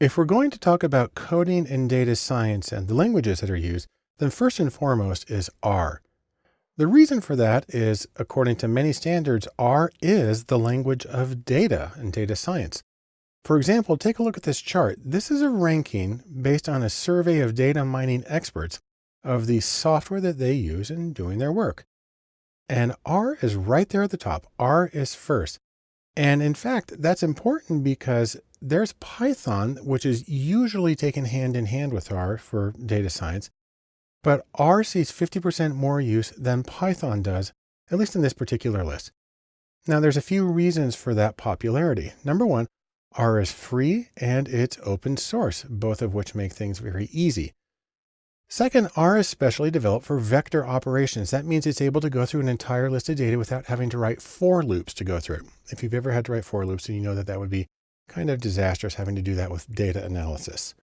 If we're going to talk about coding in data science and the languages that are used, then first and foremost is R. The reason for that is, according to many standards, R is the language of data and data science. For example, take a look at this chart. This is a ranking based on a survey of data mining experts of the software that they use in doing their work. And R is right there at the top. R is first. And in fact, that's important because there's Python, which is usually taken hand in hand with R for data science, but R sees 50% more use than Python does, at least in this particular list. Now there's a few reasons for that popularity. Number one, R is free and it's open source, both of which make things very easy. Second, R is specially developed for vector operations. That means it's able to go through an entire list of data without having to write for loops to go through it. If you've ever had to write for loops, then you know that that would be kind of disastrous having to do that with data analysis.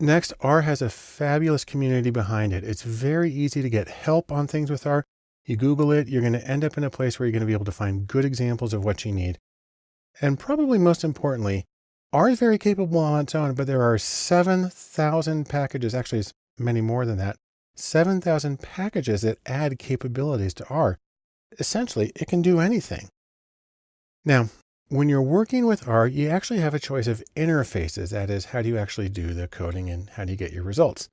Next, R has a fabulous community behind it. It's very easy to get help on things with R. You Google it, you're going to end up in a place where you're going to be able to find good examples of what you need. And probably most importantly, R is very capable on its own, but there are 7,000 packages, actually it's many more than that, 7,000 packages that add capabilities to R. Essentially, it can do anything. Now, when you're working with R, you actually have a choice of interfaces. That is, how do you actually do the coding and how do you get your results?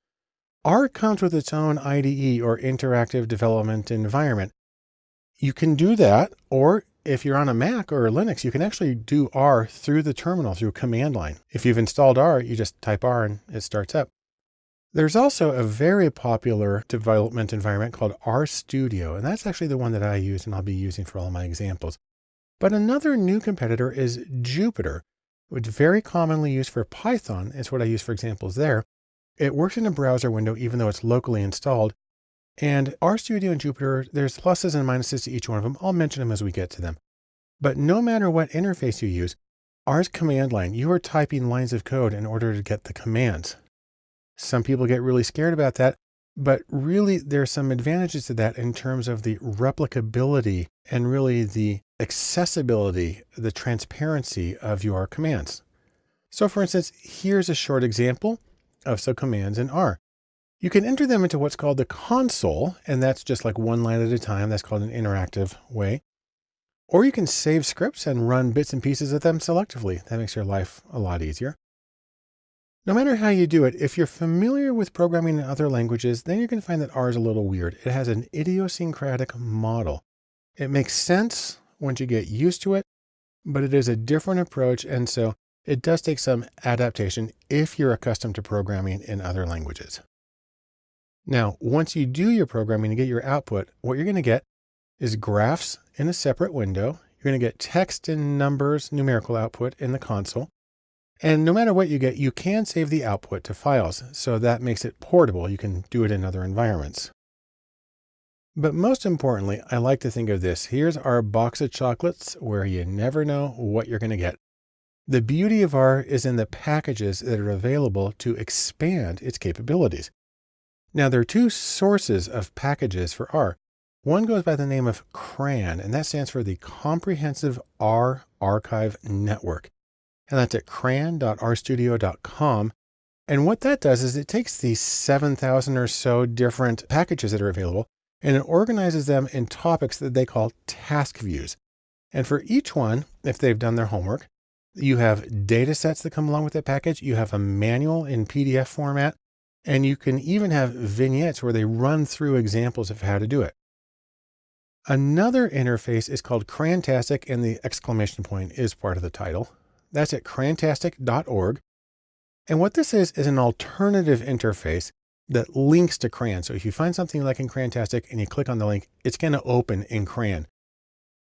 R comes with its own IDE or interactive development environment. You can do that, or if you're on a Mac or a Linux, you can actually do R through the terminal through a command line. If you've installed R, you just type R and it starts up. There's also a very popular development environment called RStudio, and that's actually the one that I use and I'll be using for all my examples. But another new competitor is Jupyter, which is very commonly used for Python. It's what I use for examples there. It works in a browser window, even though it's locally installed. And RStudio and Jupyter, there's pluses and minuses to each one of them. I'll mention them as we get to them. But no matter what interface you use, R's command line, you are typing lines of code in order to get the commands. Some people get really scared about that, but really there's some advantages to that in terms of the replicability and really the accessibility, the transparency of your commands. So for instance, here's a short example of some commands in R. You can enter them into what's called the console, and that's just like one line at a time. That's called an interactive way. Or you can save scripts and run bits and pieces of them selectively. That makes your life a lot easier. No matter how you do it, if you're familiar with programming in other languages, then you're going to find that R is a little weird. It has an idiosyncratic model. It makes sense once you get used to it, but it is a different approach. And so it does take some adaptation if you're accustomed to programming in other languages. Now, once you do your programming and get your output, what you're going to get is graphs in a separate window. You're going to get text and numbers, numerical output in the console. And no matter what you get, you can save the output to files. So that makes it portable. You can do it in other environments. But most importantly, I like to think of this. Here's our box of chocolates where you never know what you're going to get. The beauty of R is in the packages that are available to expand its capabilities. Now there are two sources of packages for R. One goes by the name of CRAN, and that stands for the Comprehensive R Archive Network and that's at cran.rstudio.com. And what that does is it takes these 7,000 or so different packages that are available and it organizes them in topics that they call task views. And for each one, if they've done their homework, you have data sets that come along with that package. You have a manual in PDF format, and you can even have vignettes where they run through examples of how to do it. Another interface is called Crantastic, and the exclamation point is part of the title. That's at crantastic.org. And what this is, is an alternative interface that links to CRAN. So if you find something like in Crantastic and you click on the link, it's going to open in CRAN.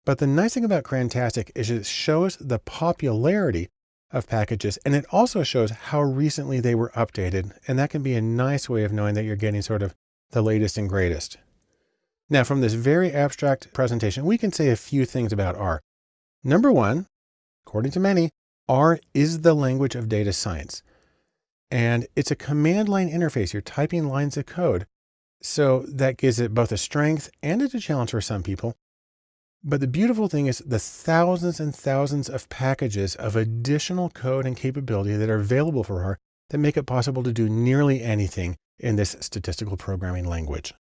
But the nice thing about Crantastic is it shows the popularity of packages and it also shows how recently they were updated. And that can be a nice way of knowing that you're getting sort of the latest and greatest. Now from this very abstract presentation, we can say a few things about R. Number one, according to many, R is the language of data science. And it's a command line interface. You're typing lines of code. So that gives it both a strength and it's a challenge for some people. But the beautiful thing is the thousands and thousands of packages of additional code and capability that are available for R that make it possible to do nearly anything in this statistical programming language.